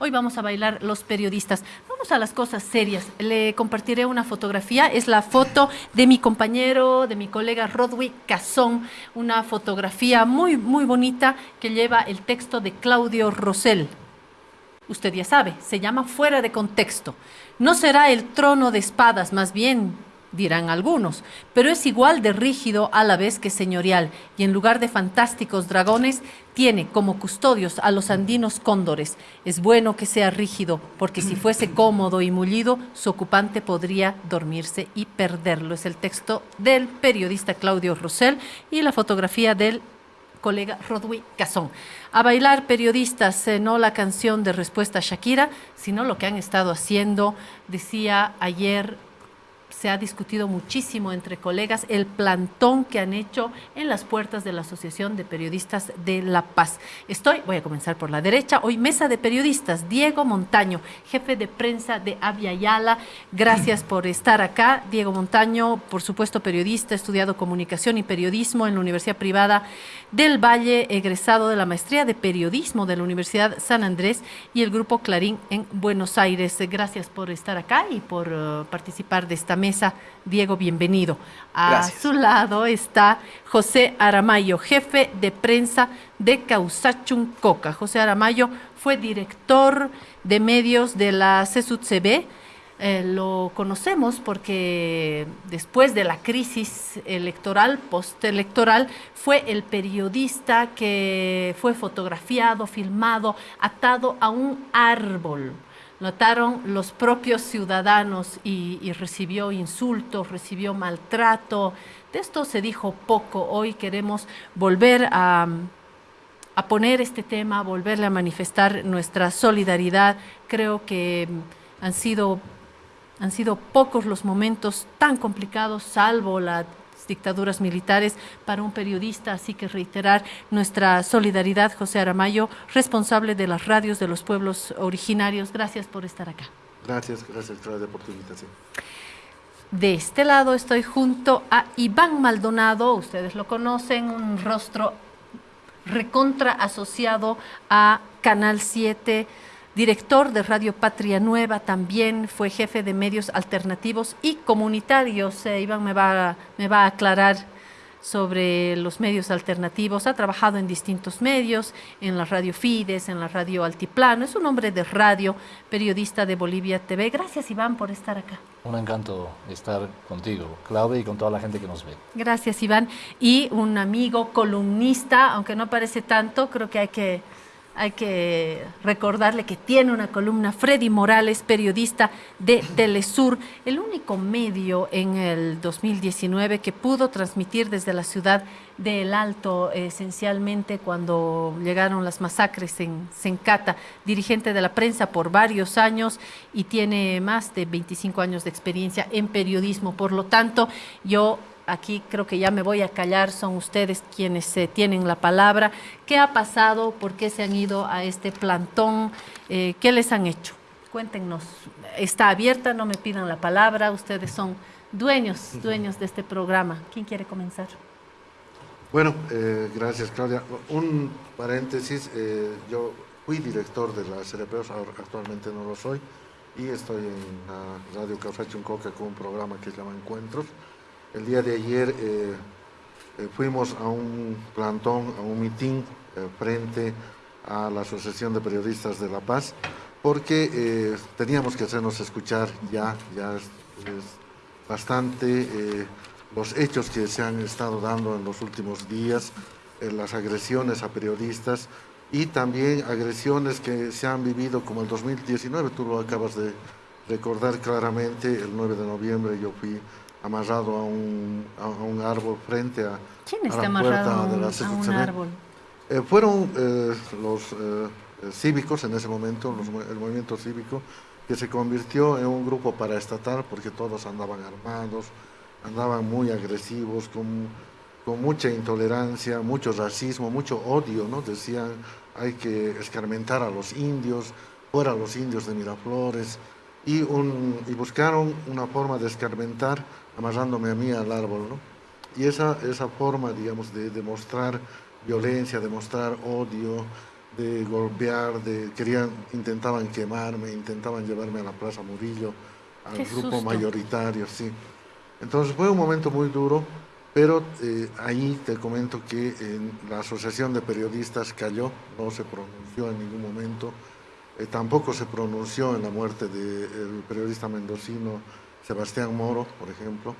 Hoy vamos a bailar los periodistas. Vamos a las cosas serias. Le compartiré una fotografía. Es la foto de mi compañero, de mi colega Rodwick Cazón. Una fotografía muy, muy bonita que lleva el texto de Claudio Rosell. Usted ya sabe, se llama Fuera de Contexto. No será el trono de espadas, más bien dirán algunos, pero es igual de rígido a la vez que señorial, y en lugar de fantásticos dragones, tiene como custodios a los andinos cóndores. Es bueno que sea rígido, porque si fuese cómodo y mullido, su ocupante podría dormirse y perderlo. Es el texto del periodista Claudio Rosell y la fotografía del colega Rodwi Cazón. A bailar periodistas, eh, no la canción de respuesta a Shakira, sino lo que han estado haciendo, decía ayer se ha discutido muchísimo entre colegas el plantón que han hecho en las puertas de la Asociación de Periodistas de La Paz. Estoy, voy a comenzar por la derecha, hoy mesa de periodistas, Diego Montaño, jefe de prensa de Avia Yala. Gracias por estar acá. Diego Montaño, por supuesto periodista, estudiado comunicación y periodismo en la Universidad Privada del Valle, egresado de la maestría de periodismo de la Universidad San Andrés y el Grupo Clarín en Buenos Aires. Gracias por estar acá y por uh, participar de esta mesa. Diego, bienvenido. A su lado está José Aramayo, jefe de prensa de Causachun Coca. José Aramayo fue director de medios de la CSUTCB. Eh, lo conocemos porque después de la crisis electoral, postelectoral, fue el periodista que fue fotografiado, filmado, atado a un árbol notaron los propios ciudadanos y, recibió insultos, recibió maltrato. De esto se dijo poco. Hoy queremos volver a, a poner este tema, volverle a manifestar nuestra solidaridad. Creo que han sido, han sido pocos los momentos tan complicados, salvo la dictaduras militares para un periodista, así que reiterar nuestra solidaridad, José Aramayo, responsable de las radios de los pueblos originarios. Gracias por estar acá. Gracias, gracias por la invitación. De este lado estoy junto a Iván Maldonado, ustedes lo conocen, un rostro recontra asociado a Canal 7, director de Radio Patria Nueva, también fue jefe de medios alternativos y comunitarios. Eh, Iván me va, me va a aclarar sobre los medios alternativos. Ha trabajado en distintos medios, en la radio Fides, en la radio Altiplano. Es un hombre de radio, periodista de Bolivia TV. Gracias, Iván, por estar acá. Un encanto estar contigo, Claudia, y con toda la gente que nos ve. Gracias, Iván. Y un amigo columnista, aunque no parece tanto, creo que hay que hay que recordarle que tiene una columna, Freddy Morales, periodista de Telesur, el único medio en el 2019 que pudo transmitir desde la ciudad de El Alto, esencialmente cuando llegaron las masacres en Sencata, dirigente de la prensa por varios años y tiene más de 25 años de experiencia en periodismo. Por lo tanto, yo aquí creo que ya me voy a callar, son ustedes quienes eh, tienen la palabra. ¿Qué ha pasado? ¿Por qué se han ido a este plantón? Eh, ¿Qué les han hecho? Cuéntenos. Está abierta, no me pidan la palabra, ustedes son dueños, dueños de este programa. ¿Quién quiere comenzar? Bueno, eh, gracias Claudia. Un paréntesis, yo fui director de la CRP, actualmente no lo soy, y estoy en la Radio Café Chuncoca con un programa que se llama Encuentros. El día de ayer eh, eh, fuimos a un plantón, a un mitin eh, frente a la Asociación de Periodistas de La Paz, porque teníamos que hacernos escuchar ya, ya es, bastante los hechos que se han estado dando en los últimos días, las agresiones a periodistas y también agresiones que se han vivido como el 2019, tú lo acabas de recordar claramente, el 9 de noviembre yo fui amarrado a un, a un árbol frente a, ¿Quién está a la puerta de la a un árbol? Eh, fueron eh, los eh, cívicos en ese momento, el movimiento cívico, que se convirtió en un grupo paraestatal porque todos andaban armados, andaban muy agresivos, con, con mucha intolerancia, mucho racismo, mucho odio, ¿no? Decían, hay que escarmentar a los indios, fuera los indios de Miraflores, y, un, y buscaron una forma de escarmentar amarrándome a mí al árbol, ¿no? Y esa, esa forma, digamos, de demostrar violencia, demostrar odio, de golpear, de querían, intentaban quemarme, intentaban llevarme a la Plaza Murillo, al grupo mayoritario, sí. Entonces fue un momento muy duro, pero eh, ahí te comento que la Asociación de Periodistas cayó, no se pronunció en ningún momento, eh, tampoco se pronunció en la muerte del periodista mendocino Sebastián Moro, por ejemplo,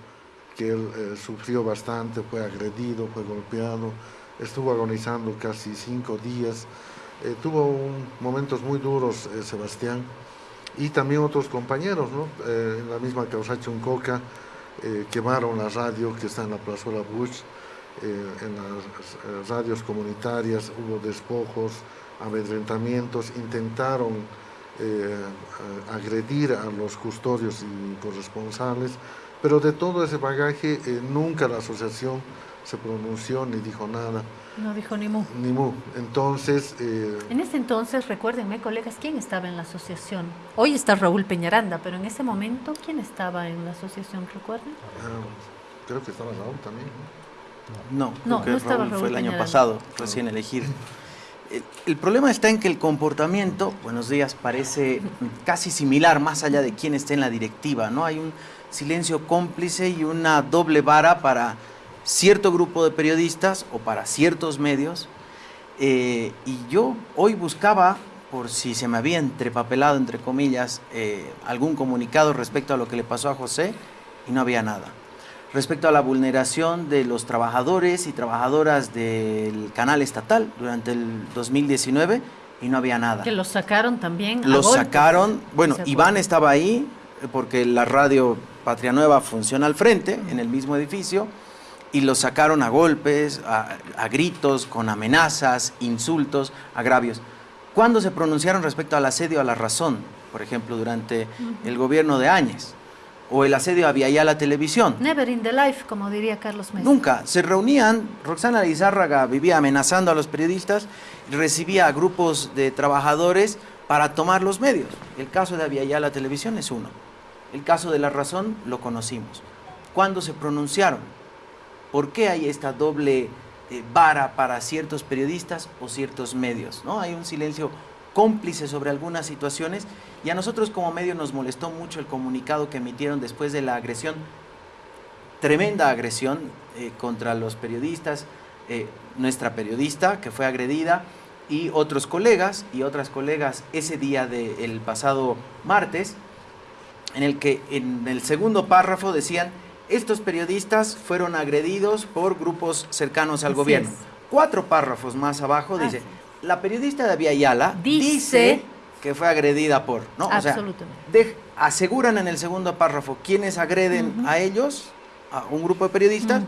que él eh, sufrió bastante, fue agredido, fue golpeado, estuvo agonizando casi cinco días, tuvo momentos muy duros Sebastián, y también otros compañeros, ¿no? en la misma Causacho Uncoca, eh, quemaron la radio que está en la Plazuela Bush, eh, en las eh, radios comunitarias hubo despojos, amedrentamientos, intentaron agredir a los custodios y corresponsales, pero de todo ese bagaje nunca la asociación se pronunció ni dijo nada. No dijo ni mu. Ni mu. Entonces... Eh, en ese entonces, recuérdenme, colegas, ¿quién estaba en la asociación? Hoy está Raúl Peñaranda, pero en ese momento, ¿quién estaba en la asociación? ¿Recuerdan? Ah, creo que estaba Raúl también. No, no, no estaba Raúl, fue el año pasado, recién elegido. El, problema está en que el comportamiento, buenos días, parece casi similar, más allá de quién esté en la directiva, ¿no? Hay un silencio cómplice y una doble vara para cierto grupo de periodistas o para ciertos medios. Eh, y yo hoy buscaba, por si se me había entrepapelado, entre comillas, eh, algún comunicado respecto a lo que le pasó a José y no había nada. Respecto a la vulneración de los trabajadores y trabajadoras del canal estatal durante el 2019 y no había nada. Que los sacaron también. Los sacaron, bueno, Iván estaba ahí porque la radio Patria Nueva funciona al frente, en el mismo edificio y los sacaron a golpes, a, gritos, con amenazas, insultos, agravios. ¿Cuándo se pronunciaron respecto al asedio a la razón? Por ejemplo, durante el gobierno de Áñez. O el asedio a la Televisión. Never in the life, como diría Carlos Mesa. Nunca. Se reunían, Roxana Lizárraga vivía amenazando a los periodistas recibía a grupos de trabajadores para tomar los medios. El caso de la Televisión es uno. El caso de La Razón lo conocimos. ¿Cuándo se pronunciaron? ¿Por qué hay esta doble eh, vara para ciertos periodistas o ciertos medios? ¿no? Hay un silencio cómplice sobre algunas situaciones y a nosotros como medio nos molestó mucho el comunicado que emitieron después de la agresión, tremenda agresión eh, contra los periodistas, eh, nuestra periodista que fue agredida y otros colegas y otras colegas ese día del pasado martes, en el que en el segundo párrafo decían estos periodistas fueron agredidos por grupos cercanos al gobierno. Cuatro párrafos más abajo dice, la periodista David Ayala dice, que fue agredida por, ¿no? Absolutamente. aseguran en el segundo párrafo quienes agreden a ellos, a un grupo de periodistas,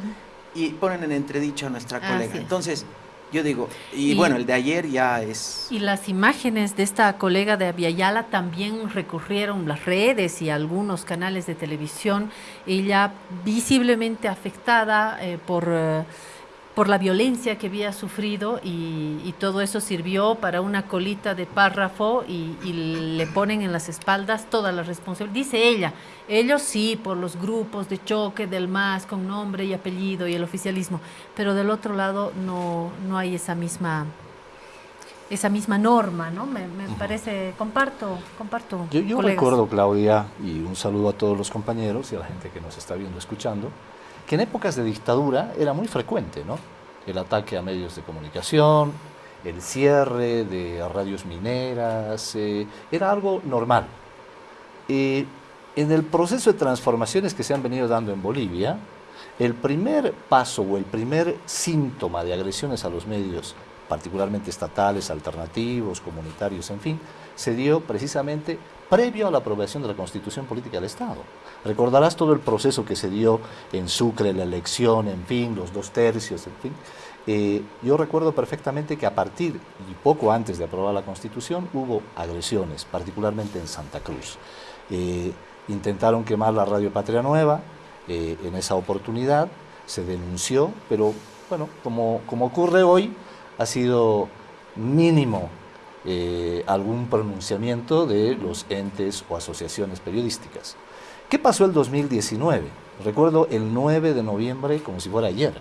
y ponen en entredicho a nuestra colega. Entonces, yo digo, y, bueno, el de ayer ya es... Y las imágenes de esta colega de Aviala también recurrieron las redes y algunos canales de televisión, ella visiblemente afectada eh, por... Eh, por la violencia que había sufrido y, todo eso sirvió para una colita de párrafo y, le ponen en las espaldas toda la responsabilidad. Dice ella, ellos sí, por los grupos de choque del MAS con nombre y apellido y el oficialismo, pero del otro lado no, no hay esa misma esa misma norma, ¿no? Me, parece, comparto, comparto. Yo, yo recuerdo, Claudia, y un saludo a todos los compañeros y a la gente que nos está viendo, escuchando, que en épocas de dictadura era muy frecuente, ¿no? El ataque a medios de comunicación, el cierre de radios mineras, eh, era algo normal. en el proceso de transformaciones que se han venido dando en Bolivia, el primer paso o el primer síntoma de agresiones a los medios, particularmente estatales, alternativos, comunitarios, en fin, se dio precisamente previo a la aprobación de la Constitución Política del Estado. Recordarás todo el proceso que se dio en Sucre, la elección, en fin, los dos tercios, en fin. Eh, yo recuerdo perfectamente que a partir y poco antes de aprobar la Constitución hubo agresiones, particularmente en Santa Cruz. Eh, intentaron quemar la Radio Patria Nueva eh, en esa oportunidad, se denunció, pero bueno, como, como ocurre hoy, ha sido mínimo algún pronunciamiento de los entes o asociaciones periodísticas. ¿Qué pasó el 2019? Recuerdo el 9 de noviembre como si fuera ayer.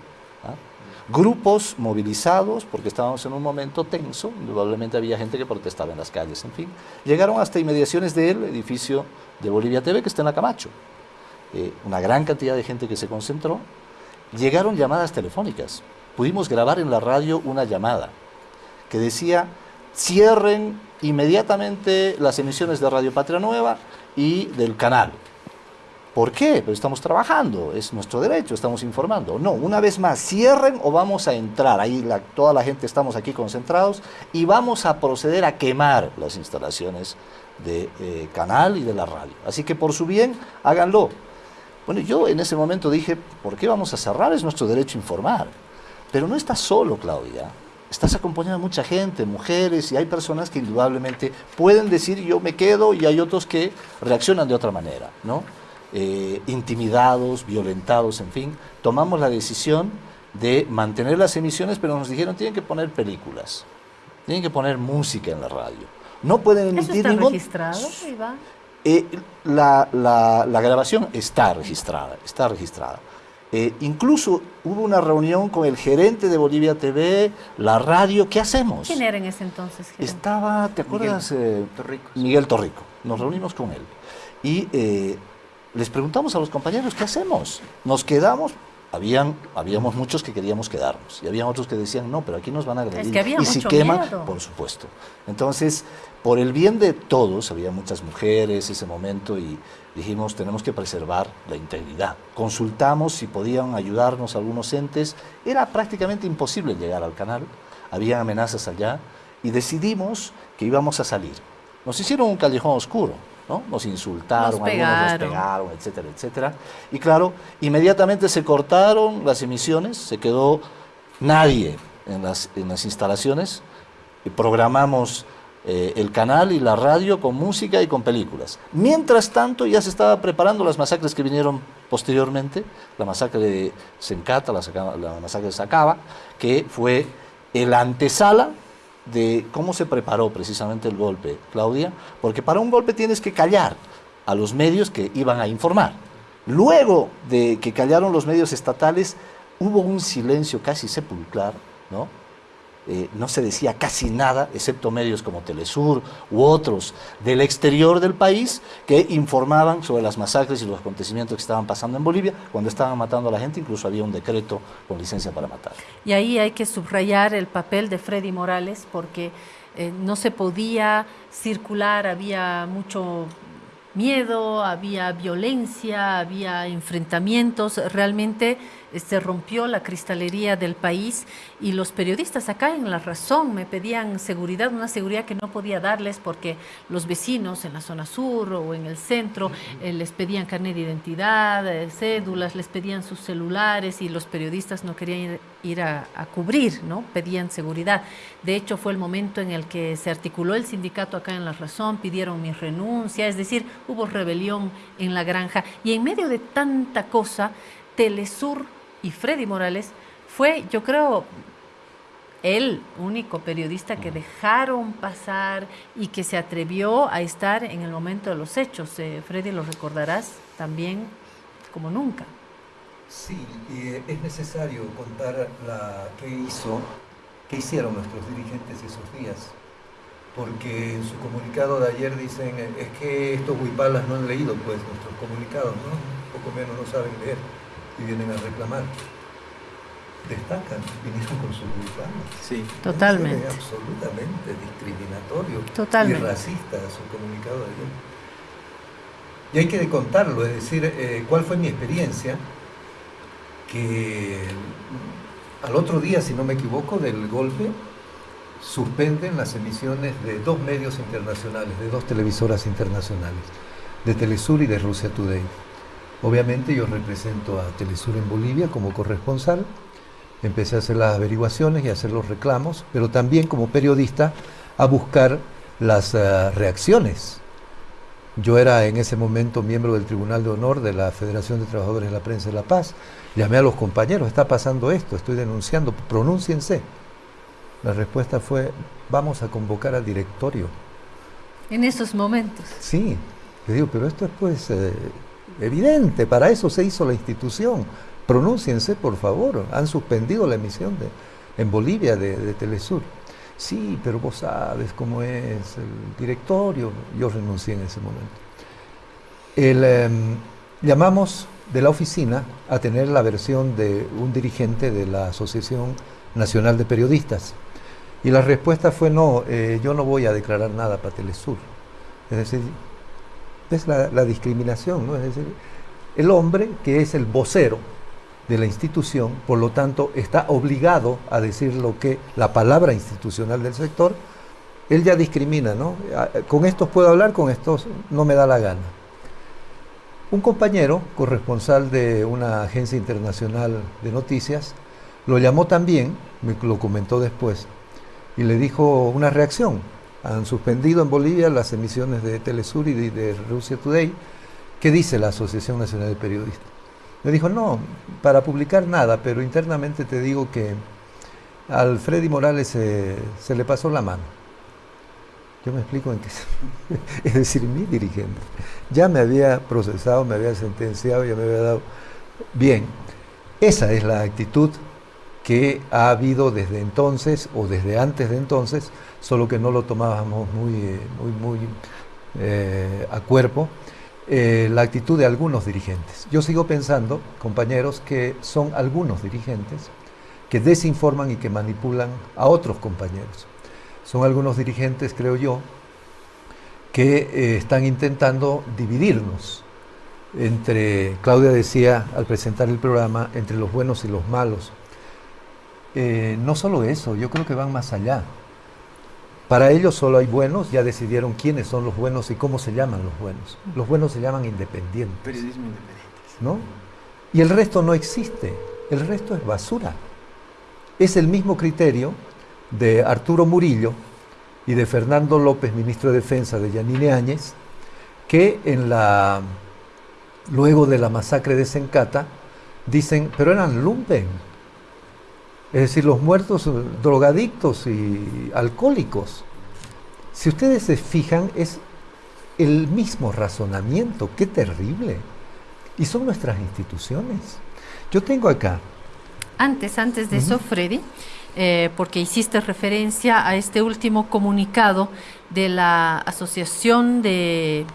¿ah? grupos movilizados, porque estábamos en un momento tenso, indudablemente había gente que protestaba en las calles, en fin, llegaron hasta inmediaciones del edificio de Bolivia TV que está en la Camacho. Eh, una gran cantidad de gente que se concentró, llegaron llamadas telefónicas. Pudimos grabar en la radio una llamada que decía, cierren inmediatamente las emisiones de Radio Patria Nueva y del canal. ¿Por qué? Pero estamos trabajando, es nuestro derecho, estamos informando. No, una vez más, cierren o vamos a entrar, ahí toda la gente estamos aquí concentrados y vamos a proceder a quemar las instalaciones de eh, canal y de la radio. Así que por su bien, háganlo. Bueno, yo en ese momento dije, ¿por qué vamos a cerrar? Es nuestro derecho informar. Pero no estás solo, Claudia. Estás acompañada de mucha gente, mujeres, y hay personas que indudablemente pueden decir yo me quedo y hay otros que reaccionan de otra manera, ¿no? Eh, intimidados, violentados, en fin. Tomamos la decisión de mantener las emisiones, pero nos dijeron tienen que poner películas, tienen que poner música en la radio. No pueden emitir ¿Eso está ningún... registrado, Iván? Eh, la, la, la, grabación está registrada, está registrada. Eh, incluso hubo una reunión con el gerente de Bolivia TV, la radio, ¿qué hacemos? ¿Quién era en ese entonces? Gerente? Estaba, ¿te acuerdas? Miguel eh, Torrico. Miguel Torrico. Nos reunimos con él. Y eh, les preguntamos a los compañeros, ¿qué hacemos? ¿Nos quedamos? Habían, habíamos muchos que queríamos quedarnos y había otros que decían, no, pero aquí nos van a agredir. Es que había y si mucho queman, miedo. por supuesto. Entonces, por el bien de todos, había muchas mujeres ese momento y dijimos, tenemos que preservar la integridad. Consultamos si podían ayudarnos algunos entes. Era prácticamente imposible llegar al canal, había amenazas allá y decidimos que íbamos a salir. Nos hicieron un callejón oscuro, ¿no? Nos insultaron, Nos algunos nos pegaron. etcétera, etcétera. Y claro, inmediatamente se cortaron las emisiones, se quedó nadie en las, en las instalaciones, y programamos eh, el canal y la radio con música y con películas. Mientras tanto ya se estaba preparando las masacres que vinieron posteriormente, la masacre de Sencata, la, la masacre de Sacaba, que fue el antesala de cómo se preparó precisamente el golpe, Claudia, porque para un golpe tienes que callar a los medios que iban a informar. Luego de que callaron los medios estatales, hubo un silencio casi sepulcral, ¿no? Eh, no se decía casi nada, excepto medios como Telesur u otros del exterior del país que informaban sobre las masacres y los acontecimientos que estaban pasando en Bolivia. Cuando estaban matando a la gente, incluso había un decreto con licencia para matar. Y ahí hay que subrayar el papel de Freddy Morales porque eh, no se podía circular, había mucho miedo, había violencia, había enfrentamientos, realmente se rompió la cristalería del país y los periodistas acá en La Razón me pedían seguridad, una seguridad que no podía darles porque los vecinos en la zona sur o en el centro eh, les pedían carnet de identidad, eh, cédulas, les pedían sus celulares y los periodistas no querían ir, ir a, a cubrir, ¿no? Pedían seguridad. De hecho, fue el momento en el que se articuló el sindicato acá en La Razón, pidieron mi renuncia, es decir, hubo rebelión en la granja y en medio de tanta cosa, Telesur y Freddy Morales fue, yo creo, el único periodista que dejaron pasar y que se atrevió a estar en el momento de los hechos. Eh, Freddy, lo recordarás también como nunca. Sí, eh, es necesario contar la qué hizo, qué hicieron nuestros dirigentes esos días, porque en su comunicado de ayer dicen es que estos huipalas no han leído pues nuestros comunicados, ¿no? Poco menos no saben leer y vienen a reclamar. Destacan, vinieron con sus huipalas. Sí. Totalmente. Es absolutamente discriminatorio Totalmente. y racista su comunicado de ayer. Y hay que contarlo, es decir, eh, cuál fue mi experiencia, que al otro día, si no me equivoco, del golpe, suspenden las emisiones de dos medios internacionales, de dos televisoras internacionales, de Telesur y de Rusia Today. Obviamente yo represento a Telesur en Bolivia como corresponsal, empecé a hacer las averiguaciones y a hacer los reclamos, pero también como periodista a buscar las eh, reacciones. Yo era en ese momento miembro del Tribunal de Honor de la Federación de Trabajadores de la Prensa de La Paz. Llamé a los compañeros, está pasando esto, estoy denunciando, pronúnciense. La respuesta fue, vamos a convocar al directorio. En esos momentos. Sí, le digo, pero esto es pues eh, evidente, para eso se hizo la institución, pronúnciense por favor, han suspendido la emisión de, en Bolivia de, Telesur. Sí, pero vos sabes cómo es el directorio. Yo renuncié en ese momento. Em, llamamos de la oficina a tener la versión de un dirigente de la Asociación Nacional de Periodistas. Y la respuesta fue no, eh, yo no voy a declarar nada para Telesur. Es decir, es la, discriminación, ¿no? Es decir, el hombre que es el vocero de la institución, por lo tanto, está obligado a decir lo que la palabra institucional del sector, él ya discrimina, ¿no? Con estos puedo hablar, con estos no me da la gana. Un compañero, corresponsal de una agencia internacional de noticias, lo llamó también, me lo comentó después, y le dijo una reacción. Han suspendido en Bolivia las emisiones de Telesur y de, Rusia Today. ¿Qué dice la Asociación Nacional de Periodistas? Me dijo, no, para publicar nada, pero internamente te digo que al Freddy Morales se le pasó la mano. Yo me explico en qué... es decir, mi dirigente ya me había procesado, me había sentenciado, ya me había dado... Bien, esa es la actitud que ha habido desde entonces o desde antes de entonces, solo que no lo tomábamos muy, muy, muy eh, a cuerpo. Eh, la actitud de algunos dirigentes. Yo sigo pensando, compañeros, que son algunos dirigentes que desinforman y que manipulan a otros compañeros. Son algunos dirigentes, creo yo, que eh, están intentando dividirnos entre, Claudia decía al presentar el programa, entre los buenos y los malos. Eh, no solo eso, yo creo que van más allá. Para ellos solo hay buenos, ya decidieron quiénes son los buenos y cómo se llaman los buenos. Los buenos se llaman independientes. Periodismo independiente. ¿No? Y el resto no existe. El resto es basura. Es el mismo criterio de Arturo Murillo y de Fernando López, ministro de Defensa de Yanine Áñez, que en la luego de la masacre de Sencata dicen, pero eran lumpen, es decir, los muertos eh, drogadictos y alcohólicos. Si ustedes se fijan, es el mismo razonamiento, qué terrible. Y son nuestras instituciones. Yo tengo acá. Antes, antes de eso, Freddy, eh, porque hiciste referencia a este último comunicado de la Asociación de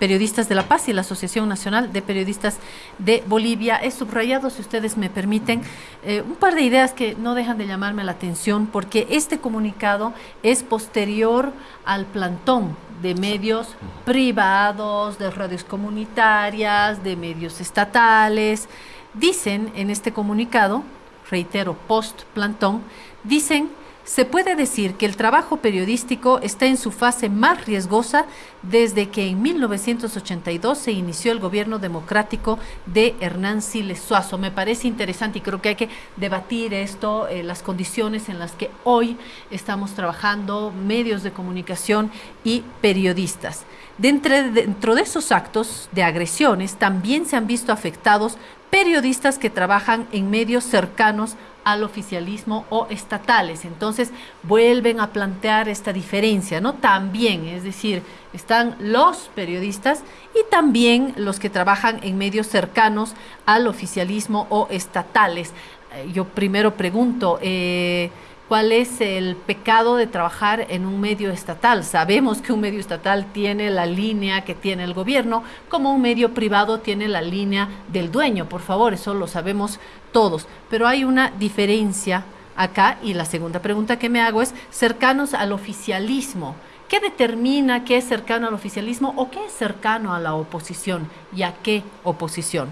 Periodistas de la Paz y la Asociación Nacional de Periodistas de Bolivia. He subrayado, si ustedes me permiten, eh, un par de ideas que no dejan de llamarme la atención, porque este comunicado es posterior al plantón de medios privados, de redes comunitarias, de medios estatales. Dicen en este comunicado, reitero, post plantón, dicen se puede decir que el trabajo periodístico está en su fase más riesgosa desde que en 1982 se inició el gobierno democrático de Hernán Siles Suazo. Me parece interesante y creo que hay que debatir esto, eh, las condiciones en las que hoy estamos trabajando medios de comunicación y periodistas. dentro de esos actos de agresiones también se han visto afectados periodistas que trabajan en medios cercanos al oficialismo o estatales. Entonces vuelven a plantear esta diferencia, ¿no? También, es decir, están los periodistas y también los que trabajan en medios cercanos al oficialismo o estatales. Eh, yo primero pregunto, eh, cuál es el pecado de trabajar en un medio estatal. Sabemos que un medio estatal tiene la línea que tiene el gobierno, como un medio privado tiene la línea del dueño, por favor, eso lo sabemos todos. Pero hay una diferencia acá y la segunda pregunta que me hago es cercanos al oficialismo. ¿Qué determina qué es cercano al oficialismo o qué es cercano a la oposición y a qué oposición?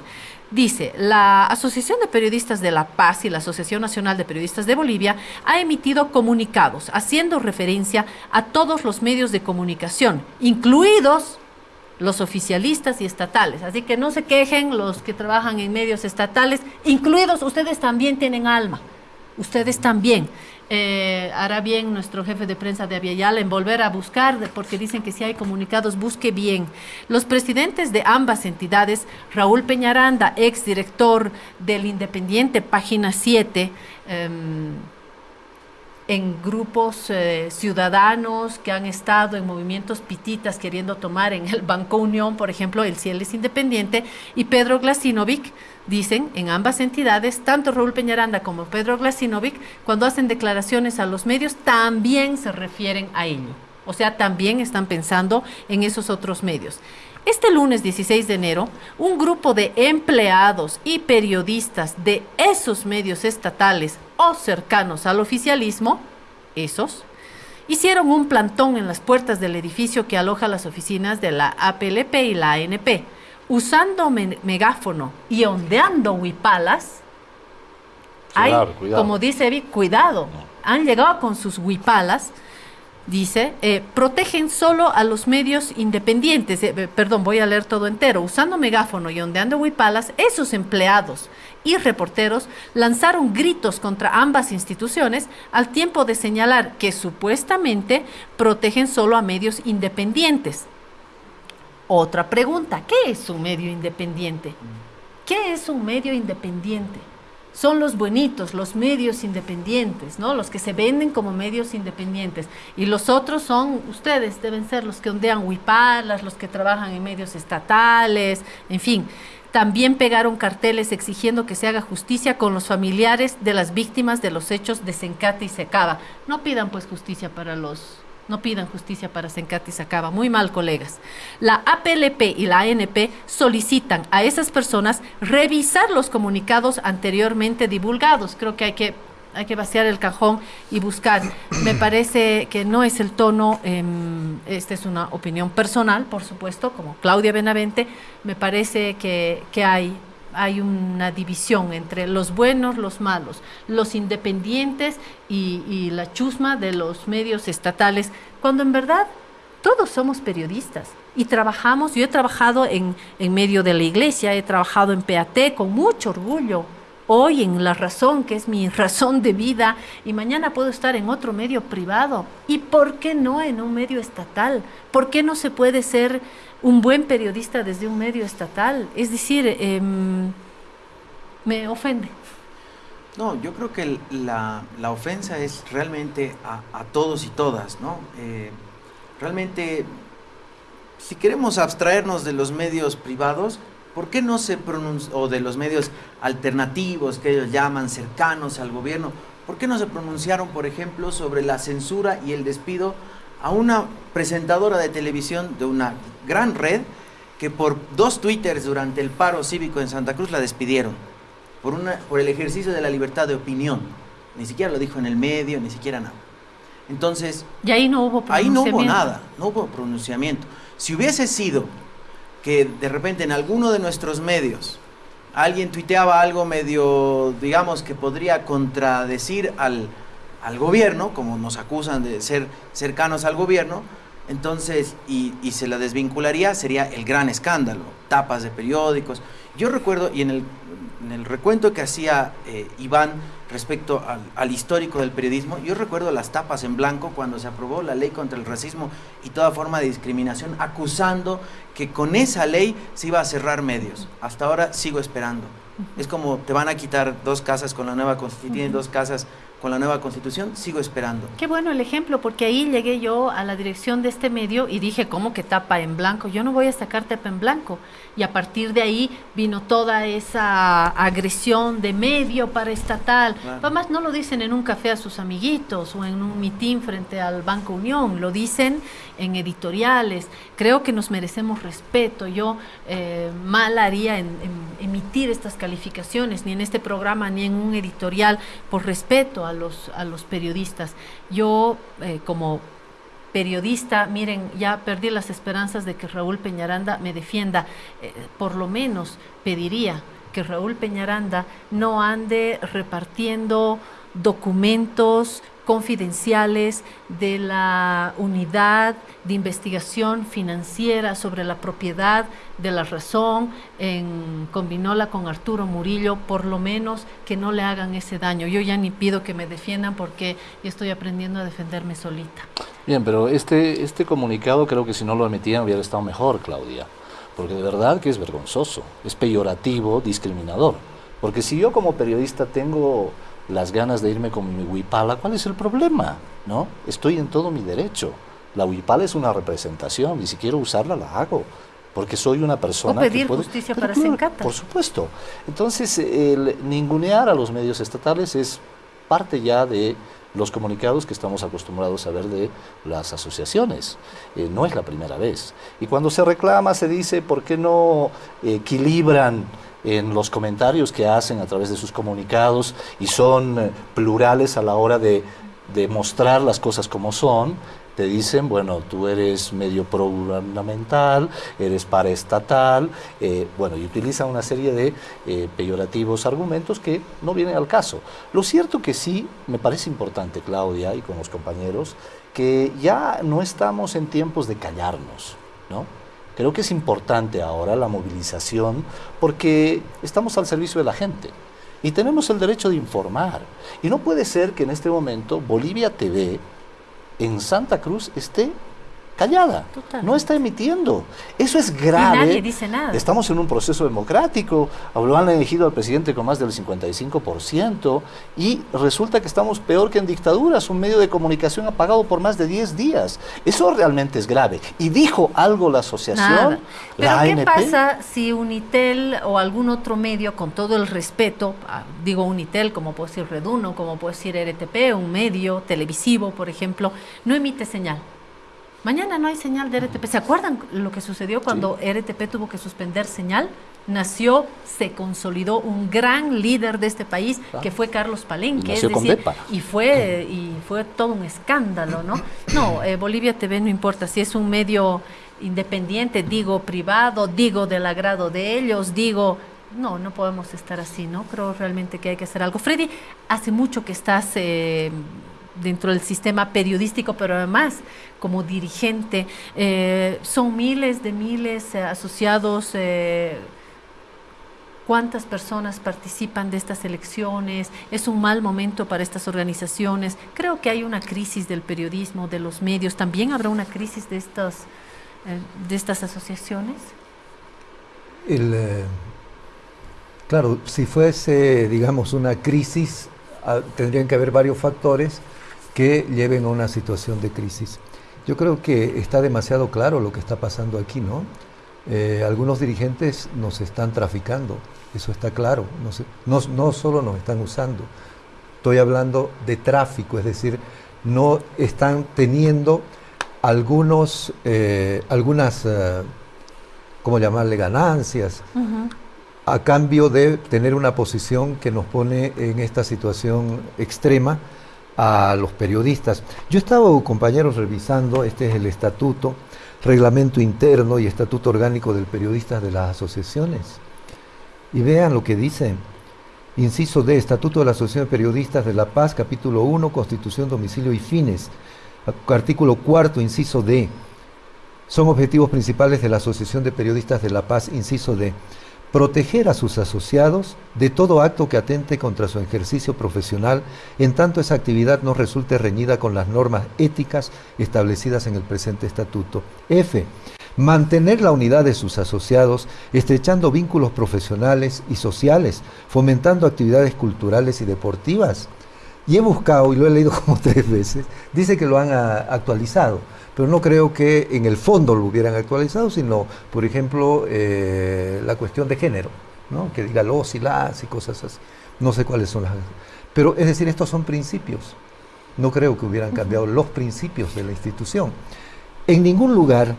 Dice, la Asociación de Periodistas de La Paz y la Asociación Nacional de Periodistas de Bolivia ha emitido comunicados haciendo referencia a todos los medios de comunicación, incluidos los oficialistas y estatales. Así que no se quejen los que trabajan en medios estatales, incluidos ustedes también tienen alma, ustedes también. Eh, hará bien nuestro jefe de prensa de Aviala en volver a buscar, porque dicen que si hay comunicados, busque bien. Los presidentes de ambas entidades, Raúl Peñaranda, ex director del Independiente, página 7, em, en grupos eh, ciudadanos que han estado en movimientos pititas queriendo tomar en el Banco Unión, por ejemplo, el Ciel es independiente, y Pedro Glasinovic, dicen en ambas entidades, tanto Raúl Peñaranda como Pedro Glasinovic, cuando hacen declaraciones a los medios, también se refieren a ello. O sea, también están pensando en esos otros medios. Este lunes 16 de enero, un grupo de empleados y periodistas de esos medios estatales o cercanos al oficialismo, esos, hicieron un plantón en las puertas del edificio que aloja las oficinas de la APLP y la ANP, usando megáfono y ondeando huipalas. como dice Evi, cuidado, han llegado con sus huipalas dice, eh, protegen solo a los medios independientes, eh, perdón, voy a leer todo entero, usando megáfono y ondeando huipalas, esos empleados y reporteros lanzaron gritos contra ambas instituciones al tiempo de señalar que supuestamente protegen solo a medios independientes. Otra pregunta, ¿qué es un medio independiente? ¿Qué es un medio independiente? son los buenitos, los medios independientes, ¿no? Los que se venden como medios independientes. Y los otros son, ustedes deben ser los que ondean huipalas, los que trabajan en medios estatales, en fin. También pegaron carteles exigiendo que se haga justicia con los familiares de las víctimas de los hechos de Sencate y Secaba. No pidan pues justicia para los no pidan justicia para Sencati Sacaba. Muy mal, colegas. La APLP y la ANP solicitan a esas personas revisar los comunicados anteriormente divulgados. Creo que hay que hay que vaciar el cajón y buscar. Me parece que no es el tono, em, esta es una opinión personal, por supuesto, como Claudia Benavente, me parece que, que hay hay una división entre los buenos, los malos, los independientes y, la chusma de los medios estatales, cuando en verdad todos somos periodistas y trabajamos, yo he trabajado en, en medio de la iglesia, he trabajado en PAT con mucho orgullo, hoy en La Razón, que es mi razón de vida, y mañana puedo estar en otro medio privado. ¿Y por qué no en un medio estatal? ¿Por qué no se puede ser un buen periodista desde un medio estatal. Es decir, em, me ofende. No, yo creo que la, ofensa es realmente a, todos y todas, ¿no? Eh, realmente, si queremos abstraernos de los medios privados, ¿por qué no se pronuncia, o de los medios alternativos que ellos llaman cercanos al gobierno, ¿por qué no se pronunciaron, por ejemplo, sobre la censura y el despido a una presentadora de televisión de una gran red que por dos twitters durante el paro cívico en Santa Cruz la despidieron por, una, por el ejercicio de la libertad de opinión. Ni siquiera lo dijo en el medio, ni siquiera nada. Entonces... Y ahí no hubo pronunciamiento. Ahí no hubo nada, no hubo pronunciamiento. Si hubiese sido que de repente en alguno de nuestros medios alguien tuiteaba algo medio, digamos, que podría contradecir al, al gobierno, como nos acusan de ser cercanos al gobierno, entonces, y, se la desvincularía, sería el gran escándalo, tapas de periódicos. Yo recuerdo, y en el, en el recuento que hacía eh, Iván respecto al, al, histórico del periodismo, yo recuerdo las tapas en blanco cuando se aprobó la ley contra el racismo y toda forma de discriminación, acusando que con esa ley se iba a cerrar medios. Hasta ahora sigo esperando. Es como te van a quitar dos casas con la nueva constitución, dos casas con la nueva constitución, sigo esperando. Qué bueno el ejemplo, porque ahí llegué yo a la dirección de este medio y dije, ¿cómo que tapa en blanco? Yo no voy a sacar tapa en blanco. Y a partir de ahí vino toda esa agresión de medio para estatal. Además, no lo dicen en un café a sus amiguitos o en un mitin frente al Banco Unión, lo dicen en editoriales. Creo que nos merecemos respeto. Yo eh, mal haría en emitir estas calificaciones, ni en este programa, ni en un editorial, por respeto a los, a los periodistas. Yo, eh, como periodista, miren, ya perdí las esperanzas de que Raúl Peñaranda me defienda. Eh, por lo menos pediría que Raúl Peñaranda no ande repartiendo documentos confidenciales de la unidad de investigación financiera sobre la propiedad de la razón en Combinola con Arturo Murillo, por lo menos que no le hagan ese daño. Yo ya ni pido que me defiendan porque estoy aprendiendo a defenderme solita. Bien, pero este, este comunicado creo que si no lo emitían hubiera estado mejor, Claudia, porque de verdad que es vergonzoso, es peyorativo, discriminador. Porque si yo como periodista tengo las ganas de irme con mi huipala, ¿cuál es el problema? ¿No? Estoy en todo mi derecho. La huipala es una representación y si quiero usarla la hago porque soy una persona o pedir que puede, justicia para claro, Sencata. Por supuesto. Entonces, el ningunear a los medios estatales es parte ya de los comunicados que estamos acostumbrados a ver de las asociaciones. Eh, no es la primera vez. Y cuando se reclama, se dice, ¿por qué no equilibran en los comentarios que hacen a través de sus comunicados y son eh, plurales a la hora de, de mostrar las cosas como son? te dicen, bueno, tú eres medio pro-gubernamental, eres paraestatal, eh, bueno, y utilizan una serie de eh, peyorativos argumentos que no vienen al caso. Lo cierto que sí, me parece importante, Claudia, y con los compañeros, que ya no estamos en tiempos de callarnos, ¿no? Creo que es importante ahora la movilización porque estamos al servicio de la gente y tenemos el derecho de informar. Y no puede ser que en este momento Bolivia TV en Santa Cruz esté callada, Totalmente. no está emitiendo. Eso es grave. Y nadie dice nada. Estamos en un proceso democrático, lo han elegido al presidente con más del 55% y resulta que estamos peor que en dictaduras, un medio de comunicación apagado por más de 10 días. Eso realmente es grave. Y dijo algo la asociación, Nada. Pero la ¿qué ANP. pasa si Unitel o algún otro medio, con todo el respeto, ah, digo Unitel, como puede decir Reduno, como puede decir RTP, un medio televisivo, por ejemplo, no emite señal? Mañana no hay señal de RTP. ¿Se acuerdan lo que sucedió cuando RTP tuvo que suspender señal? Nació, se consolidó un gran líder de este país, que fue Carlos Palenque. Nació es con decir, y fue, y fue todo un escándalo, ¿no? No, eh, Bolivia TV no importa si es un medio independiente, digo privado, digo del agrado de ellos, digo, no, no podemos estar así, ¿no? Creo realmente que hay que hacer algo. Freddy, hace mucho que estás eh, dentro del sistema periodístico, pero además como dirigente, eh, son miles de miles eh, asociados. eh, ¿Cuántas personas participan de estas elecciones? ¿Es un mal momento para estas organizaciones? Creo que hay una crisis del periodismo, de los medios. ¿También habrá una crisis de estas, de estas asociaciones? El, claro, si fuese, digamos, una crisis, ah, tendrían que haber varios factores que lleven a una situación de crisis. Yo creo que está demasiado claro lo que está pasando aquí, ¿no? Eh, algunos dirigentes nos están traficando, eso está claro. No, sé- no, no solo nos están usando, estoy hablando de tráfico, es decir, no están teniendo algunos, eh, algunas, eh, ¿cómo llamarle?, ganancias a cambio de tener una posición que nos pone en esta situación extrema a los periodistas. Yo estaba, compañeros, revisando, este es el estatuto, reglamento interno y estatuto orgánico del periodista de las asociaciones. Y vean lo que dice. Inciso D, Estatuto de la Asociación de Periodistas de La Paz, capítulo 1, Constitución, Domicilio y Fines. Artículo cuarto, inciso D. Son objetivos principales de la Asociación de Periodistas de La Paz, inciso D. Proteger a sus asociados de todo acto que atente contra su ejercicio profesional, en tanto esa actividad no resulte reñida con las normas éticas establecidas en el presente estatuto. F. Mantener la unidad de sus asociados, estrechando vínculos profesionales y sociales, fomentando actividades culturales y deportivas. Y he buscado, y lo he leído como tres veces, dice que lo han ah, actualizado, pero no creo que en el fondo lo hubieran actualizado, sino, por ejemplo, eh, la cuestión de género, ¿no? que diga los y las y cosas así. No sé cuáles son las... Pero es decir, estos son principios. No creo que hubieran cambiado los principios de la institución. En ningún lugar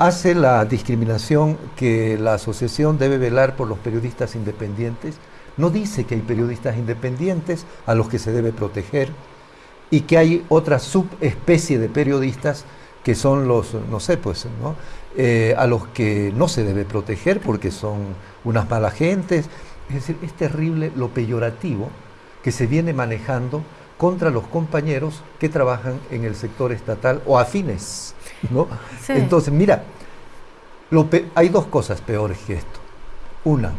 hace la discriminación que la asociación debe velar por los periodistas independientes. No dice que hay periodistas independientes a los que se debe proteger y que hay otra subespecie de periodistas que son los, no sé, pues, ¿no? Eh, a los que no se debe proteger porque son unas malas gentes. Es decir, es terrible lo peyorativo que se viene manejando contra los compañeros que trabajan en el sector estatal o afines, ¿no? Sí. Entonces, mira, lo hay dos cosas peores que esto. Una,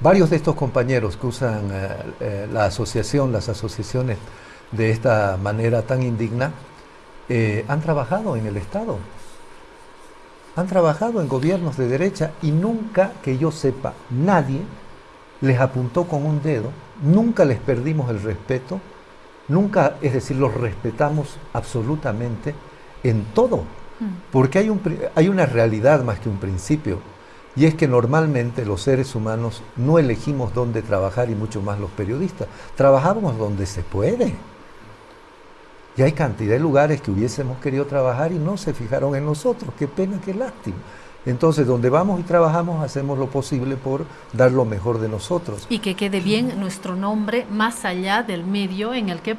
varios de estos compañeros que usan eh, eh, la asociación, las asociaciones de esta manera tan indigna, eh, han trabajado en el Estado, han trabajado en gobiernos de derecha y nunca que yo sepa, nadie les apuntó con un dedo, nunca les perdimos el respeto, nunca, es decir, los respetamos absolutamente en todo, mm. porque hay, un, hay una realidad más que un principio, y es que normalmente los seres humanos no elegimos dónde trabajar y mucho más los periodistas, trabajamos donde se puede. Y hay cantidad de lugares que hubiésemos querido trabajar y no se fijaron en nosotros. Qué pena, qué lástima. Entonces, donde vamos y trabajamos, hacemos lo posible por dar lo mejor de nosotros. Y que quede bien nuestro nombre más allá del medio en el que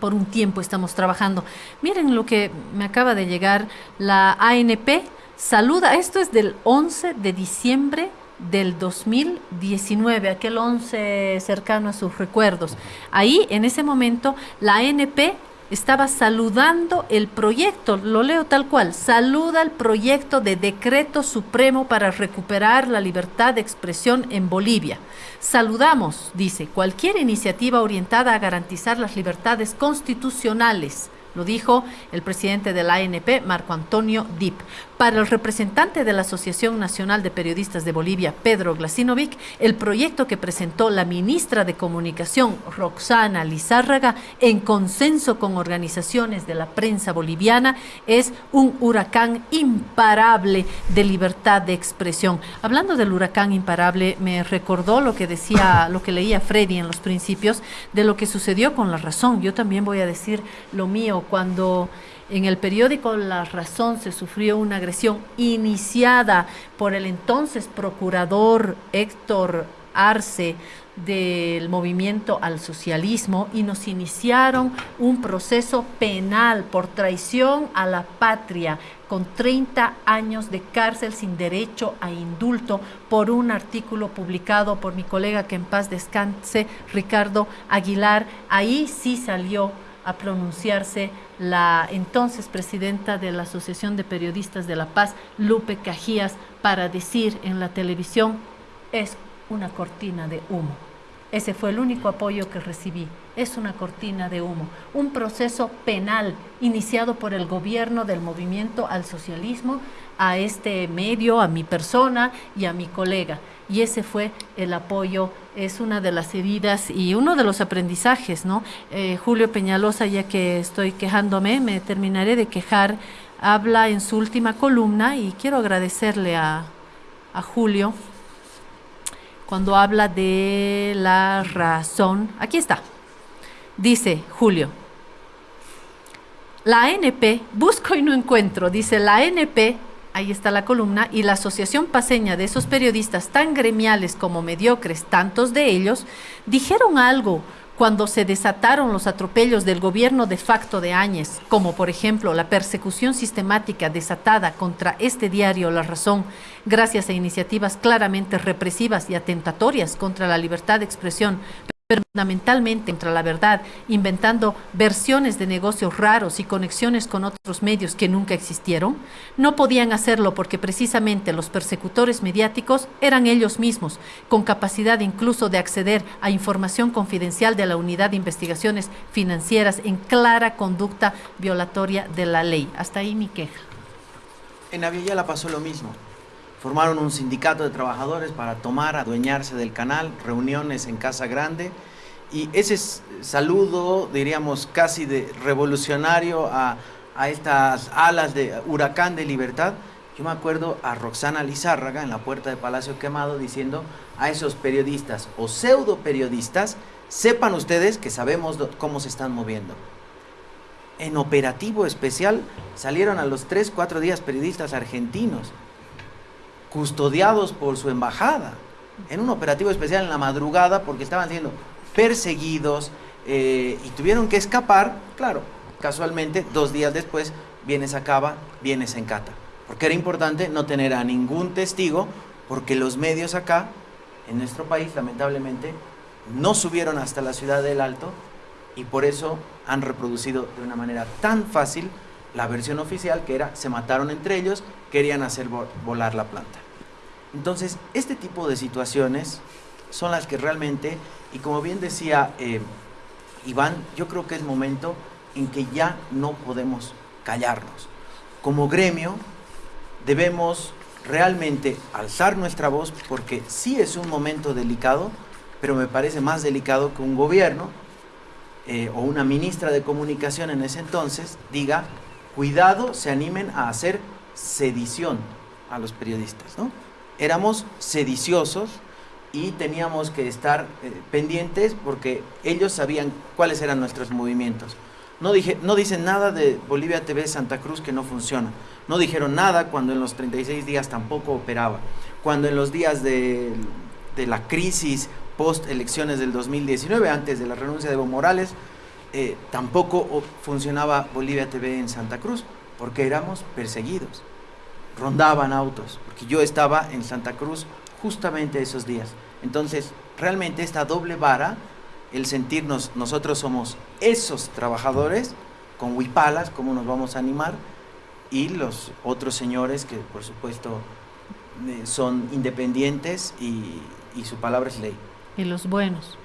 por un tiempo estamos trabajando. Miren lo que me acaba de llegar, la ANP saluda, esto es del 11 de diciembre del 2019, aquel 11 cercano a sus recuerdos. Ahí, en ese momento, la ANP estaba saludando el proyecto, lo leo tal cual, saluda el proyecto de decreto supremo para recuperar la libertad de expresión en Bolivia. Saludamos, dice, cualquier iniciativa orientada a garantizar las libertades constitucionales lo dijo el presidente de la ANP, Marco Antonio Dip. Para el representante de la Asociación Nacional de Periodistas de Bolivia, Pedro Glasinovic, el proyecto que presentó la ministra de Comunicación, Roxana Lizárraga, en consenso con organizaciones de la prensa boliviana, es un huracán imparable de libertad de expresión. Hablando del huracán imparable, me recordó lo que decía, lo que leía Freddy en los principios, de lo que sucedió con la razón. Yo también voy a decir lo mío cuando en el periódico La Razón se sufrió una agresión iniciada por el entonces procurador Héctor Arce del movimiento al socialismo y nos iniciaron un proceso penal por traición a la patria con 30 años de cárcel sin derecho a indulto por un artículo publicado por mi colega que en paz descanse, Ricardo Aguilar. Ahí sí salió a pronunciarse la entonces presidenta de la Asociación de Periodistas de La Paz, Lupe Cajías, para decir en la televisión, es una cortina de humo. Ese fue el único apoyo que recibí. Es una cortina de humo. Un proceso penal iniciado por el gobierno del movimiento al socialismo, a este medio, a mi persona y a mi colega y ese fue el apoyo, es una de las heridas y uno de los aprendizajes, ¿no? Eh, Julio Peñalosa, ya que estoy quejándome, me terminaré de quejar, habla en su última columna y quiero agradecerle a, a Julio cuando habla de la razón. Aquí está. Dice Julio, la ANP, busco y no encuentro, dice la ANP ahí está la columna, y la Asociación Paseña de esos periodistas tan gremiales como mediocres, tantos de ellos, dijeron algo cuando se desataron los atropellos del gobierno de facto de Áñez, como por ejemplo la persecución sistemática desatada contra este diario La Razón, gracias a iniciativas claramente represivas y atentatorias contra la libertad de expresión, fundamentalmente contra la verdad, inventando versiones de negocios raros y conexiones con otros medios que nunca existieron, no podían hacerlo porque precisamente los persecutores mediáticos eran ellos mismos, con capacidad incluso de acceder a información confidencial de la Unidad de Investigaciones Financieras en clara conducta violatoria de la ley. Hasta ahí mi queja. En Aviala pasó lo mismo. Formaron un sindicato de trabajadores para tomar, adueñarse del canal, reuniones en Casa Grande y ese saludo, diríamos, casi de revolucionario a, estas alas de huracán de libertad, yo me acuerdo a Roxana Lizárraga en la puerta de Palacio Quemado diciendo a esos periodistas o pseudo periodistas, sepan ustedes que sabemos cómo se están moviendo. En operativo especial salieron a los 3, 4 días periodistas argentinos custodiados por su embajada, en un operativo especial en la madrugada porque estaban siendo perseguidos eh, y tuvieron que escapar, claro, casualmente dos días después viene Sacaba, viene Sencata, porque era importante no tener a ningún testigo porque los medios acá, en nuestro país, lamentablemente, no subieron hasta la ciudad del Alto y por eso han reproducido de una manera tan fácil la versión oficial que era se mataron entre ellos, querían hacer volar la planta. Entonces, este tipo de situaciones son las que realmente, y como bien decía eh, Iván, yo creo que es momento en que ya no podemos callarnos. Como gremio debemos realmente alzar nuestra voz porque sí es un momento delicado, pero me parece más delicado que un gobierno eh, o una ministra de comunicación en ese entonces diga, cuidado, se animen a hacer sedición a los periodistas, ¿no? Éramos sediciosos y teníamos que estar eh, pendientes porque ellos sabían cuáles eran nuestros movimientos. No, dije, no dicen nada de Bolivia TV Santa Cruz que no funciona. No dijeron nada cuando en los 36 días tampoco operaba. Cuando en los días de, de la crisis post elecciones del 2019, antes de la renuncia de Evo Morales, eh, tampoco funcionaba Bolivia TV en Santa Cruz, porque éramos perseguidos. Rondaban autos, porque yo estaba en Santa Cruz justamente esos días. Entonces, realmente esta doble vara, el sentirnos, nosotros somos esos trabajadores, con huipalas, cómo nos vamos a animar, y los otros señores que por supuesto eh, son independientes y, y su palabra es ley. Y los buenos.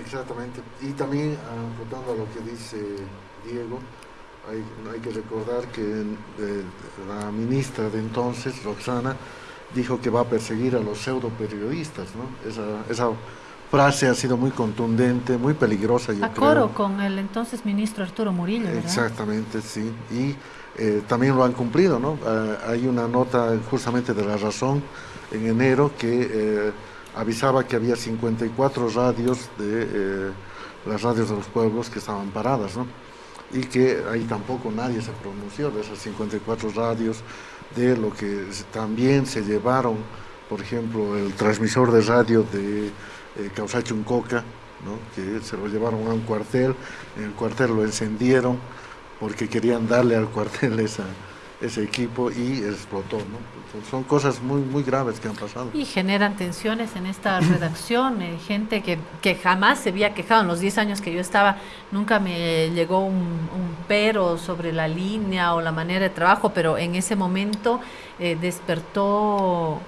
Exactamente. Y también, apuntando a lo que dice Diego, hay, hay que recordar que eh, la ministra de entonces, Roxana, dijo que va a perseguir a los pseudo periodistas, ¿no? Esa, esa frase ha sido muy contundente, muy peligrosa, yo a coro con el entonces ministro Arturo Murillo, ¿verdad? Exactamente, sí. Y eh, también lo han cumplido, ¿no? Ah, hay una nota justamente de La Razón en enero que... Eh, avisaba que había 54 radios de eh, las radios de los pueblos que estaban paradas, ¿no? Y que ahí tampoco nadie se pronunció de esas 54 radios, de lo que también se llevaron, por ejemplo, el transmisor de radio de eh, Causachuncoca, ¿no? que se lo llevaron a un cuartel, en el cuartel lo encendieron porque querían darle al cuartel esa, ese equipo y explotó. ¿no? Son cosas muy, muy graves que han pasado. Y generan tensiones en esta redacción, eh, gente que, que, jamás se había quejado. En los 10 años que yo estaba, nunca me llegó un, un, pero sobre la línea o la manera de trabajo, pero en ese momento eh, despertó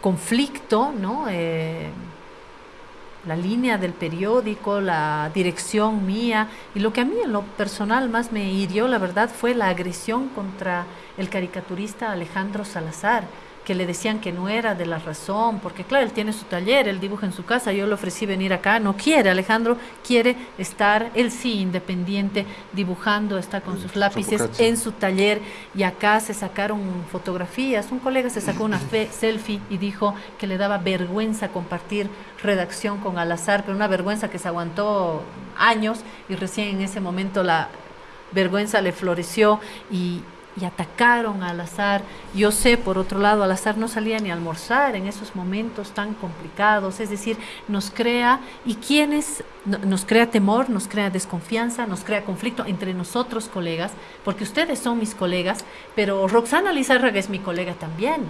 conflicto, ¿no? Eh, la línea del periódico, la dirección mía, y lo que a mí en lo personal más me hirió, la verdad, fue la agresión contra el caricaturista Alejandro Salazar que le decían que no era de la razón, porque claro, él tiene su taller, él dibuja en su casa, yo le ofrecí venir acá, no quiere, Alejandro quiere estar, él sí, independiente, dibujando, está con sus lápices en su taller y acá se sacaron fotografías, un colega se sacó una selfie y dijo que le daba vergüenza compartir redacción con Alazar, pero una vergüenza que se aguantó años y recién en ese momento la vergüenza le floreció y, y atacaron al azar. Yo sé, por otro lado, al azar no salía ni a almorzar en esos momentos tan complicados, es decir, nos crea, ¿y quiénes? Nos crea temor, nos crea desconfianza, nos crea conflicto entre nosotros colegas, porque ustedes son mis colegas, pero Roxana Lizárraga es mi colega también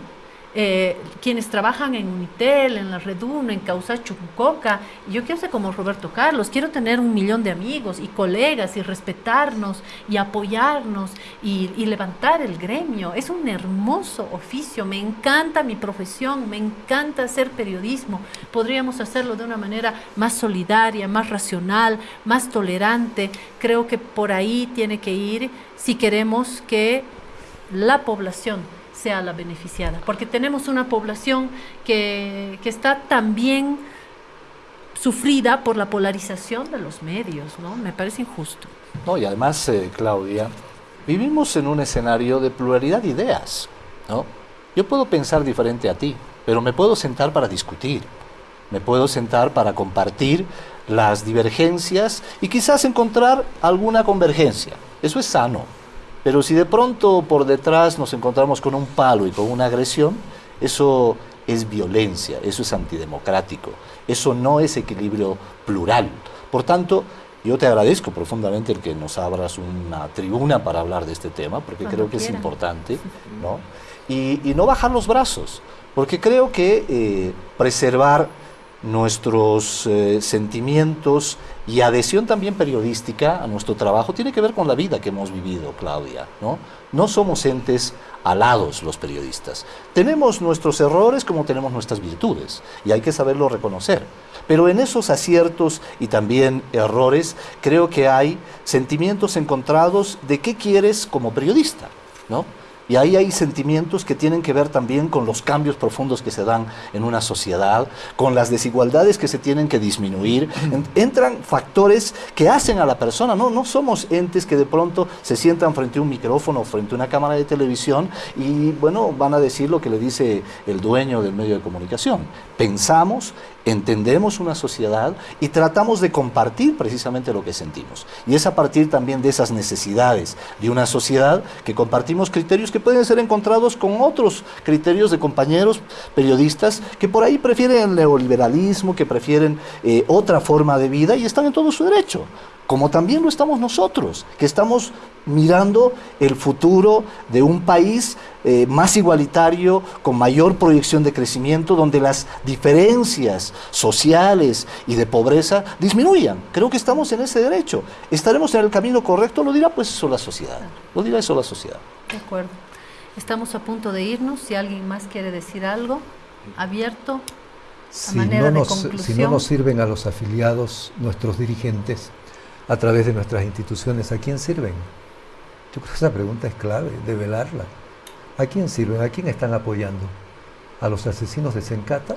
eh, quienes trabajan en Unitel, en la Red 1, en Causa Chucucoca. Yo quiero ser como Roberto Carlos, quiero tener un millón de amigos y colegas y respetarnos y apoyarnos y levantar el gremio. Es un hermoso oficio, me encanta mi profesión, me encanta hacer periodismo. Podríamos hacerlo de una manera más solidaria, más racional, más tolerante. Creo que por ahí tiene que ir si queremos que la población sea la beneficiada, porque tenemos una población que, que está también sufrida por la polarización de los medios, ¿no? Me parece injusto. No, y además, eh, Claudia, vivimos en un escenario de pluralidad de ideas, ¿no? Yo puedo pensar diferente a ti, pero me puedo sentar para discutir, me puedo sentar para compartir las divergencias y quizás encontrar alguna convergencia. Eso es sano, pero si de pronto por detrás nos encontramos con un palo y con una agresión, eso es violencia, eso es antidemocrático, eso no es equilibrio plural. Por tanto, yo te agradezco profundamente el que nos abras una tribuna para hablar de este tema, porque Cuando creo que quieran. es importante, ¿no? Y, y no bajar los brazos, porque creo que eh, preservar nuestros eh, sentimientos y adhesión también periodística a nuestro trabajo tiene que ver con la vida que hemos vivido, Claudia, ¿no? No somos entes alados los periodistas. Tenemos nuestros errores como tenemos nuestras virtudes y hay que saberlo reconocer. Pero en esos aciertos y también errores creo que hay sentimientos encontrados de qué quieres como periodista, ¿no? Y ahí hay sentimientos que tienen que ver también con los cambios profundos que se dan en una sociedad, con las desigualdades que se tienen que disminuir. entran factores que hacen a la persona, ¿no? No somos entes que de pronto se sientan frente a un micrófono, frente a una cámara de televisión y, bueno, van a decir lo que le dice el dueño del medio de comunicación. Pensamos, entendemos una sociedad y tratamos de compartir precisamente lo que sentimos. Y es a partir también de esas necesidades de una sociedad que compartimos criterios que pueden ser encontrados con otros criterios de compañeros periodistas que por ahí prefieren el neoliberalismo, que prefieren eh, otra forma de vida y están en todo su derecho como también lo estamos nosotros, que estamos mirando el futuro de un país eh, más igualitario, con mayor proyección de crecimiento, donde las diferencias sociales y de pobreza disminuyan. Creo que estamos en ese derecho. ¿Estaremos en el camino correcto? Lo dirá pues eso la sociedad. Lo dirá eso la sociedad. De acuerdo. Estamos a punto de irnos. Si alguien más quiere decir algo, abierto. Si, no nos, si no nos sirven a los afiliados, nuestros dirigentes, a través de nuestras instituciones, ¿a quién sirven? Yo creo que esa pregunta es clave, de velarla. ¿A quién sirven? ¿A quién están apoyando? ¿A los asesinos de Sencata?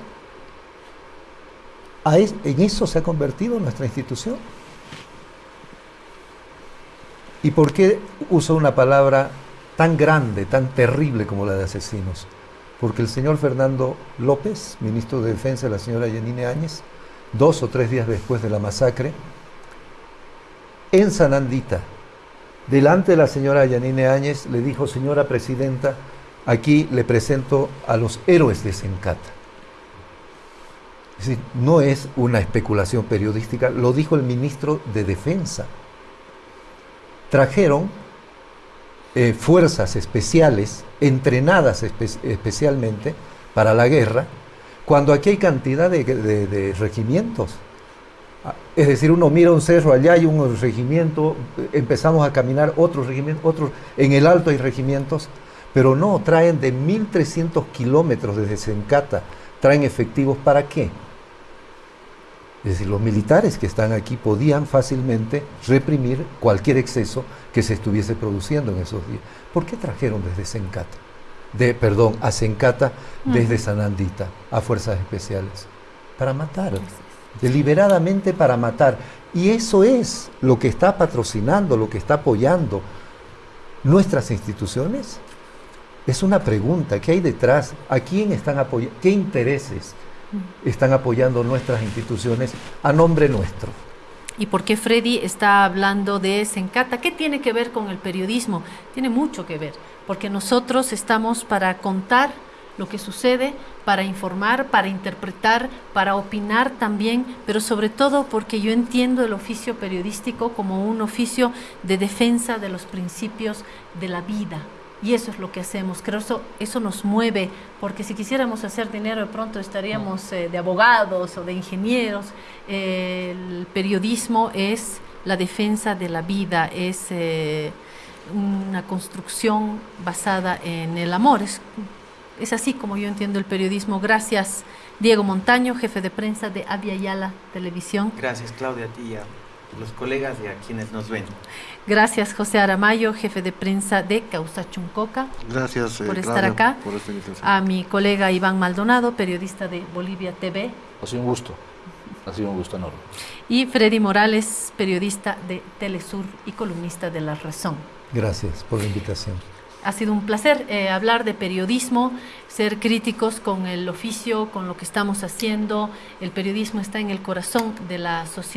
¿En eso se ha convertido nuestra institución? ¿Y por qué uso una palabra tan grande, tan terrible como la de asesinos? Porque el señor Fernando López, ministro de Defensa de la señora Yanine Áñez, dos o tres días después de la masacre, en Sanandita, delante de la señora Yanine Áñez, le dijo, señora presidenta, aquí le presento a los héroes de Sencata. Es decir, no es una especulación periodística, lo dijo el ministro de Defensa. Trajeron eh, fuerzas especiales, entrenadas especialmente para la guerra, cuando aquí hay cantidad de regimientos. Es decir, uno mira un cerro, allá hay un regimiento, empezamos a caminar otros regimientos, otros, en el alto hay regimientos, pero no, traen de 1.300 kilómetros desde Sencata, traen efectivos para qué? Es decir, los militares que están aquí podían fácilmente reprimir cualquier exceso que se estuviese produciendo en esos días. ¿Por qué trajeron desde Sencata? De, perdón, a Sencata desde Sanandita, a fuerzas especiales? Para matar deliberadamente para matar. Y eso es lo que está patrocinando, lo que está apoyando nuestras instituciones. Es una pregunta, ¿qué hay detrás? ¿A quién están apoyando? ¿Qué intereses están apoyando nuestras instituciones a nombre nuestro? ¿Y por qué Freddy está hablando de Sencata? ¿Qué tiene que ver con el periodismo? Tiene mucho que ver, porque nosotros estamos para contar lo que sucede, para informar, para interpretar, para opinar también, pero sobre todo porque yo entiendo el oficio periodístico como un oficio de defensa de los principios de la vida. Y eso es lo que hacemos. Creo eso, eso nos mueve, porque si quisiéramos hacer dinero de pronto estaríamos eh, de abogados o de ingenieros. el periodismo es la defensa de la vida, es eh, una construcción basada en el amor. Es, así como yo entiendo el periodismo. Gracias, Diego Montaño, jefe de prensa de Avia Yala Televisión. Gracias, Claudia, a ti y a los colegas y a quienes nos ven. Gracias, José Aramayo, jefe de prensa de Causa Chuncoca. Gracias por eh, estar acá. a mi colega Iván Maldonado, periodista de Bolivia TV. Ha sido un gusto. Ha sido un gusto enorme. Y Freddy Morales, periodista de Telesur y columnista de La Razón. Gracias por la invitación. Ha sido un placer eh, hablar de periodismo, ser críticos con el oficio, con lo que estamos haciendo. El periodismo está en el corazón de la sociedad.